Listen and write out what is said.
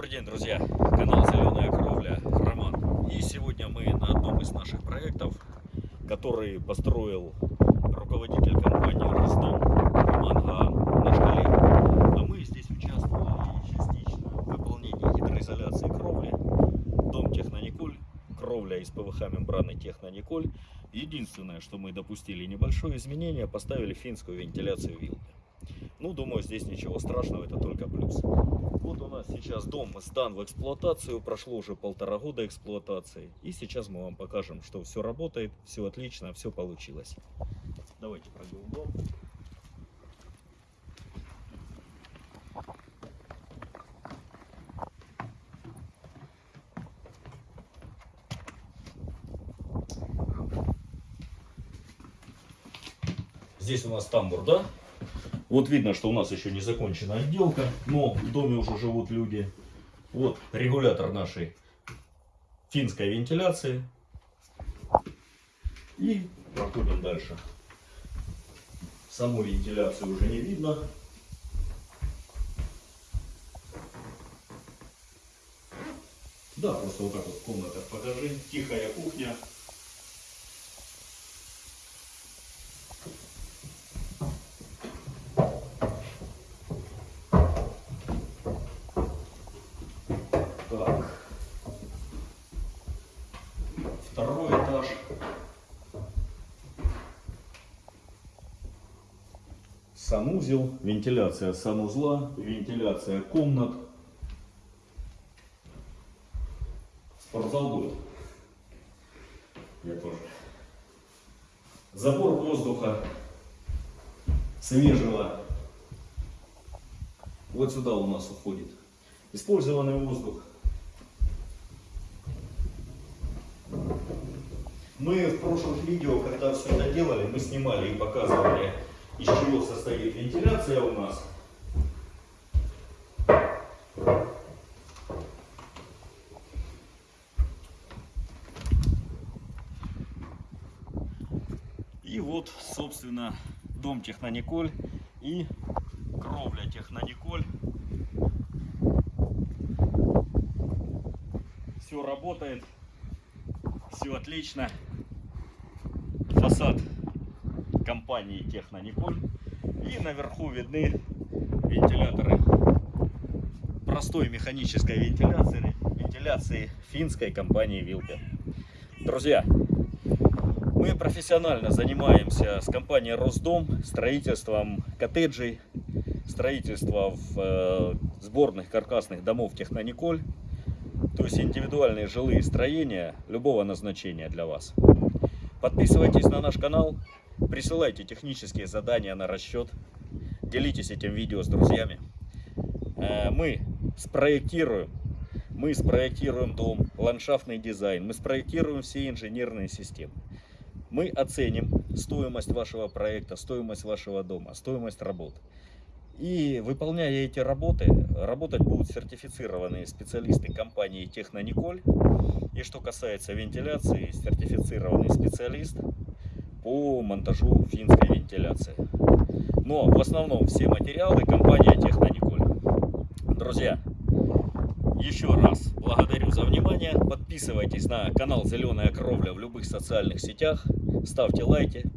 Добрый день, друзья! Канал Зеленая Кровля, Роман. И сегодня мы на одном из наших проектов, который построил руководитель компании Ростом Роман Гаан, наш коллега. А мы здесь участвовали частично в выполнении гидроизоляции кровли. Дом Технониколь, кровля из ПВХ мембраны Технониколь. Единственное, что мы допустили небольшое изменение, поставили финскую вентиляцию вилкой. Ну, думаю, здесь ничего страшного, это только плюс. Сейчас дом сдан в эксплуатацию, прошло уже полтора года эксплуатации. И сейчас мы вам покажем, что все работает, все отлично, все получилось. Давайте пройдем дом. Здесь у нас тамбур, да? Вот видно, что у нас еще не закончена отделка, но в доме уже живут люди. Вот регулятор нашей финской вентиляции. И проходим дальше. Саму вентиляцию уже не видно. Да, просто вот так вот в комнатах покажи. Тихая кухня. Так. Второй этаж. Санузел, вентиляция санузла, вентиляция комнат. Спортзал будет. Я тоже. Забор воздуха свежего. Вот сюда у нас уходит использованный воздух. Мы в прошлых видео, когда все это делали, мы снимали и показывали, из чего состоит вентиляция у нас. И вот, собственно, дом Технониколь и кровля Технониколь. Все работает, все отлично. Фасад компании Технониколь. И наверху видны вентиляторы простой механической вентиляции, вентиляции финской компании Вилка. Друзья, мы профессионально занимаемся с компанией Росдом строительством коттеджей, строительством э, сборных каркасных домов Технониколь, то есть индивидуальные жилые строения любого назначения для вас. Подписывайтесь на наш канал, присылайте технические задания на расчет, делитесь этим видео с друзьями. Э, мы спроектируем, мы спроектируем дом, ландшафтный дизайн, мы спроектируем все инженерные системы. Мы оценим стоимость вашего проекта, стоимость вашего дома, стоимость работ. И выполняя эти работы, работать будут сертифицированные специалисты компании Технониколь. И что касается вентиляции, сертифицированный специалист по монтажу финской вентиляции. Но в основном все материалы компания Технониколь. Друзья, еще раз благодарю за внимание. Подписывайтесь на канал Зеленая Кровля в любых социальных сетях. Ставьте лайки.